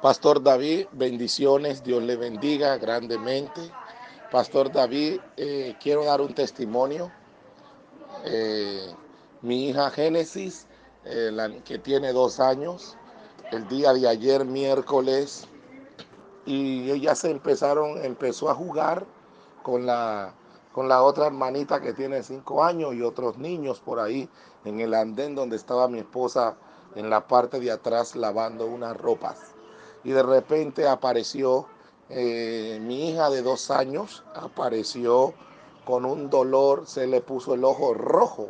Pastor David, bendiciones, Dios le bendiga grandemente. Pastor David, eh, quiero dar un testimonio. Eh, mi hija Génesis, eh, que tiene dos años, el día de ayer, miércoles, y ella se empezaron, empezó a jugar con la, con la otra hermanita que tiene cinco años y otros niños por ahí en el andén donde estaba mi esposa en la parte de atrás lavando unas ropas. Y de repente apareció eh, mi hija de dos años, apareció con un dolor, se le puso el ojo rojo.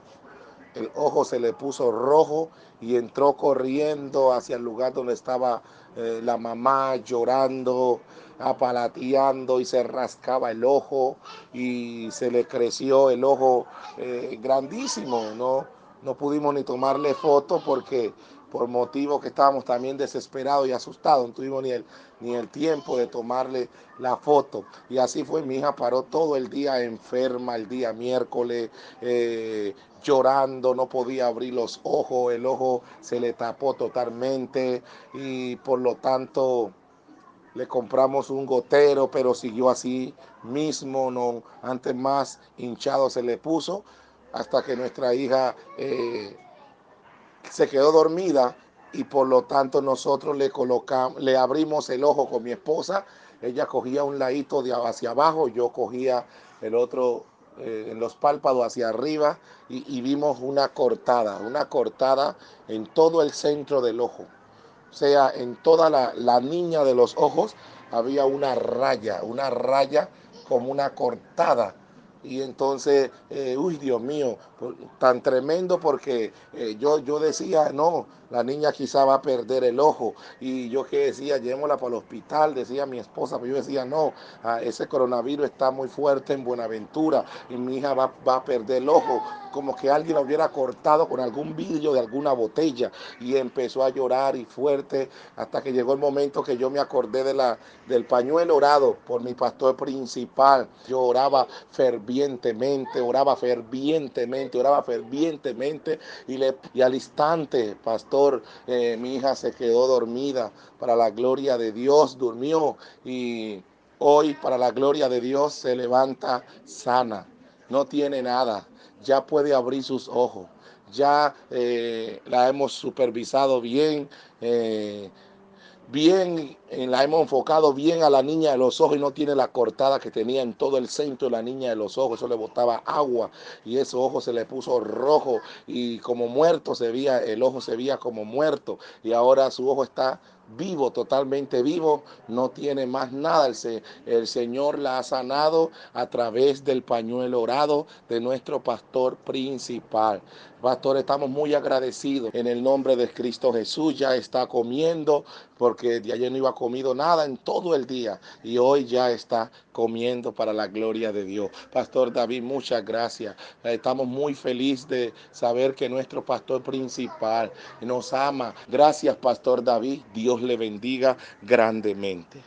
El ojo se le puso rojo y entró corriendo hacia el lugar donde estaba eh, la mamá llorando, apalateando y se rascaba el ojo y se le creció el ojo eh, grandísimo, ¿no? No pudimos ni tomarle foto porque por motivo que estábamos también desesperados y asustados, no tuvimos ni el, ni el tiempo de tomarle la foto. Y así fue, mi hija paró todo el día enferma, el día miércoles, eh, llorando, no podía abrir los ojos, el ojo se le tapó totalmente y por lo tanto le compramos un gotero, pero siguió así mismo, no, antes más hinchado se le puso, hasta que nuestra hija... Eh, se quedó dormida y por lo tanto nosotros le colocamos, le abrimos el ojo con mi esposa. Ella cogía un ladito de hacia abajo, yo cogía el otro eh, en los párpados hacia arriba y, vimos una cortada, una cortada en todo el centro del ojo. O sea, en toda la, la niña de los ojos había una raya, una raya como una cortada y entonces, eh, uy, Dios mío, tan tremendo porque eh, yo, yo decía, no, la niña quizá va a perder el ojo. Y yo que decía, llevémosla para el hospital, decía mi esposa, pero yo decía, no, ah, ese coronavirus está muy fuerte en Buenaventura y mi hija va, va a perder el ojo como que alguien la hubiera cortado con algún vidrio de alguna botella y empezó a llorar y fuerte hasta que llegó el momento que yo me acordé de la, del pañuelo orado por mi pastor principal. Yo oraba fervientemente, oraba fervientemente, oraba fervientemente y, le, y al instante, pastor, eh, mi hija se quedó dormida para la gloria de Dios, durmió y hoy para la gloria de Dios se levanta sana, no tiene nada ya puede abrir sus ojos. Ya eh, la hemos supervisado bien, eh, bien, la hemos enfocado bien a la niña de los ojos y no tiene la cortada que tenía en todo el centro de la niña de los ojos. Eso le botaba agua y ese ojo se le puso rojo y como muerto se veía, el ojo se veía como muerto y ahora su ojo está vivo, totalmente vivo, no tiene más nada. El, Señor la ha sanado a través del pañuelo orado de nuestro pastor principal. Pastor, estamos muy agradecidos en el nombre de Cristo Jesús. Ya está comiendo porque de ayer no iba comido nada en todo el día y hoy ya está comiendo para la gloria de Dios. Pastor David, muchas gracias. Estamos muy felices de saber que nuestro pastor principal nos ama. Gracias, Pastor David. Dios le bendiga grandemente.